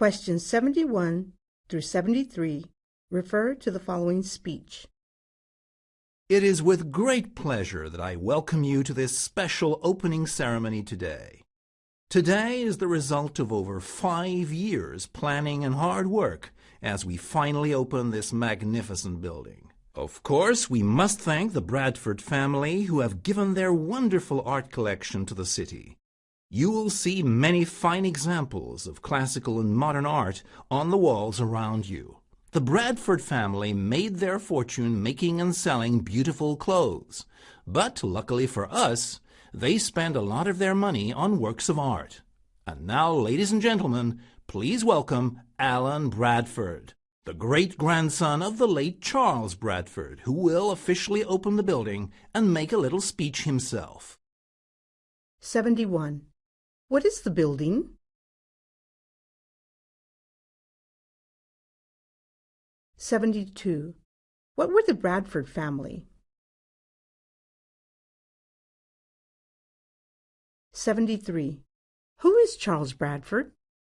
Questions 71 through 73 refer to the following speech. It is with great pleasure that I welcome you to this special opening ceremony today. Today is the result of over five years planning and hard work as we finally open this magnificent building. Of course, we must thank the Bradford family who have given their wonderful art collection to the city. You will see many fine examples of classical and modern art on the walls around you. The Bradford family made their fortune making and selling beautiful clothes. But luckily for us, they spend a lot of their money on works of art. And now, ladies and gentlemen, please welcome Alan Bradford the great-grandson of the late Charles Bradford, who will officially open the building and make a little speech himself. 71. What is the building? Seventy-two. What were the Bradford family? Seventy-three. Who is Charles Bradford?